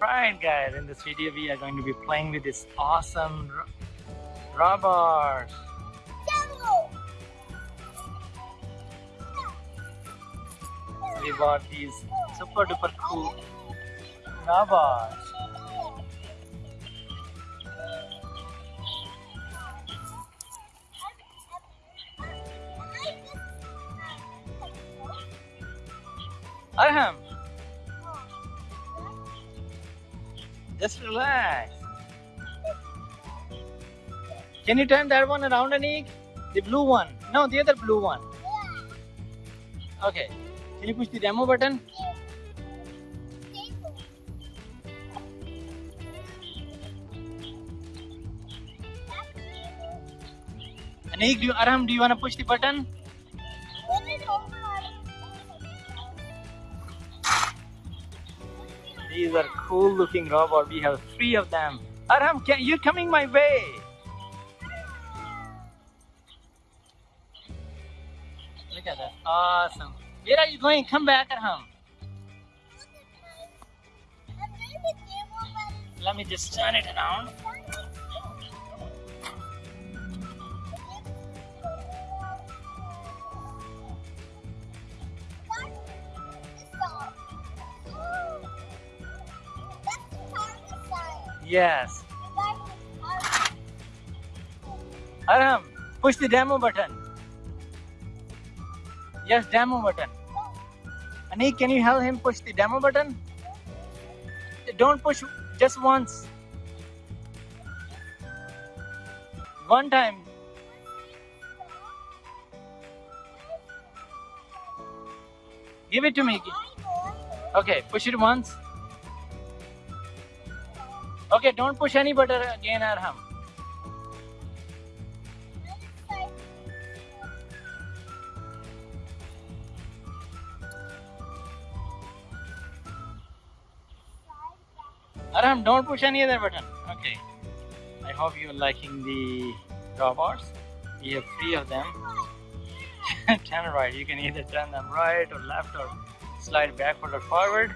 Right guys, in this video we are going to be playing with this awesome ro robbers. We bought these super duper cool robbers. Arham, just relax. Can you turn that one around, Anik? The blue one. No, the other blue one. Okay. Can you push the demo button? Anik, do you, Arham, do you want to push the button? These are cool looking robots. We have three of them. Arham, can, you're coming my way. Look at that. Awesome. Where are you going? Come back, Arham. Let me just turn it around. Yes. Arham, push the demo button. Yes, demo button. Anik, can you help him push the demo button? Don't push just once. One time. Give it to me. Okay, push it once. Okay, don't push any button again, Arham. Arham, don't push any other button. Okay. I hope you're liking the robots. We have three of them. turn right. You can either turn them right or left or slide backward or forward.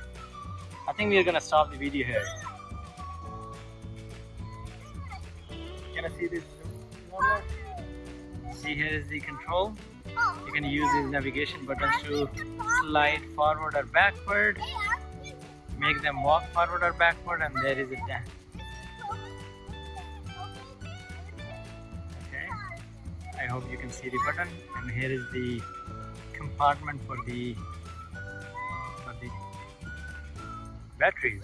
I think we're gonna stop the video here. See this See here is the control. You can use these navigation buttons to slide forward or backward make them walk forward or backward and there is a dam. Okay, I hope you can see the button and here is the compartment for the for the batteries.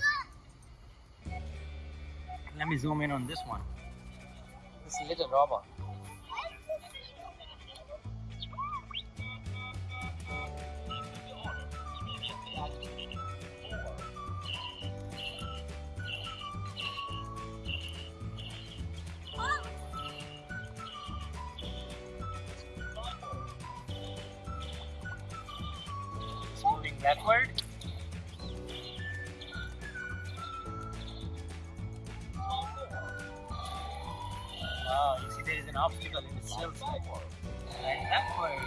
Let me zoom in on this one. This little robot. backward. Wow, you see there is an obstacle in the silk side. And backward.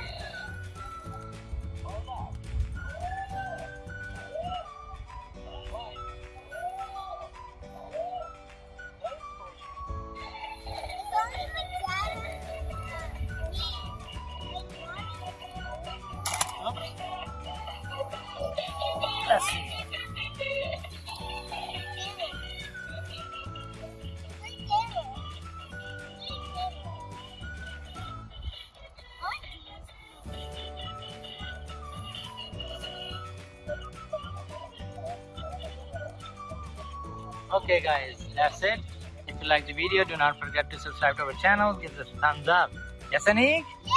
Okay guys, that's it. If you like the video, do not forget to subscribe to our channel. Give us a thumbs up. Yes, Anik? Yeah!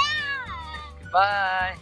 Goodbye.